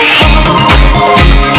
Oh.